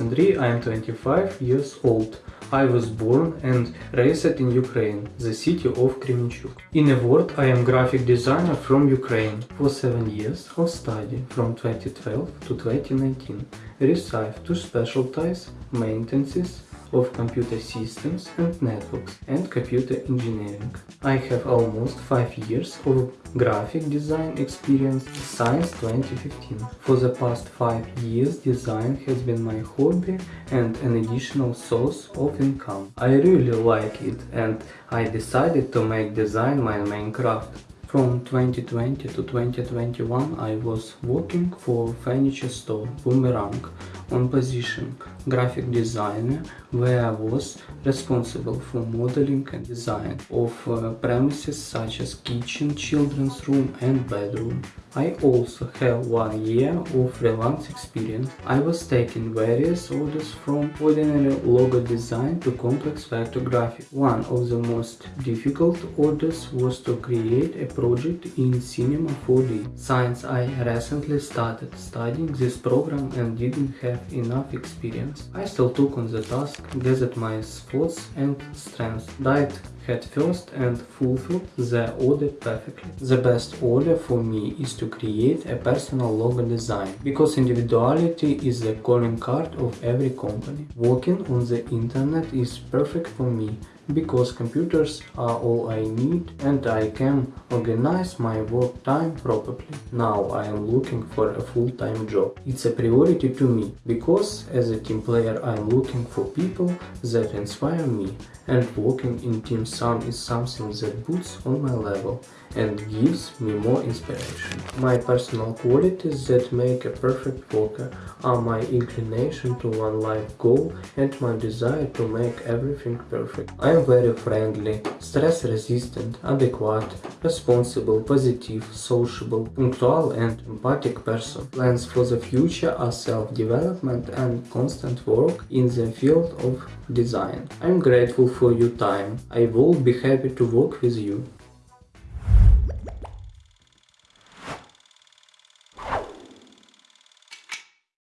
Andriy, I am 25 years old. I was born and raised in Ukraine, the city of Kremenchuk. In a word, I am graphic designer from Ukraine. For 7 years of study, from 2012 to 2019, received to specialties, maintenances, of computer systems and networks and computer engineering. I have almost 5 years of graphic design experience since 2015. For the past 5 years design has been my hobby and an additional source of income. I really like it and I decided to make design my main craft. From 2020 to 2021 I was working for furniture store Boomerang on position graphic designer where I was responsible for modeling and design of uh, premises such as kitchen, children's room and bedroom. I also have one year of freelance experience. I was taking various orders from ordinary logo design to complex vector graphic. One of the most difficult orders was to create a project in Cinema 4D. Since I recently started studying this program and didn't have enough experience, I still took on the task, gathered my thoughts and strengths, died head first and fulfilled the order perfectly. The best order for me is to create a personal logo design, because individuality is the calling card of every company. Working on the internet is perfect for me, because computers are all I need and I can organize my work time properly. Now I am looking for a full-time job. It's a priority to me, because as a team player I'm looking for people that inspire me and working in Team Sun is something that boosts on my level and gives me more inspiration. My personal qualities that make a perfect worker are my inclination to one life goal and my desire to make everything perfect. I am very friendly, stress resistant, adequate, responsible, positive, sociable, punctual and empathic person. Plans for the future are self-development and constant work in the field of design. I'm grateful for your time. I will be happy to work with you.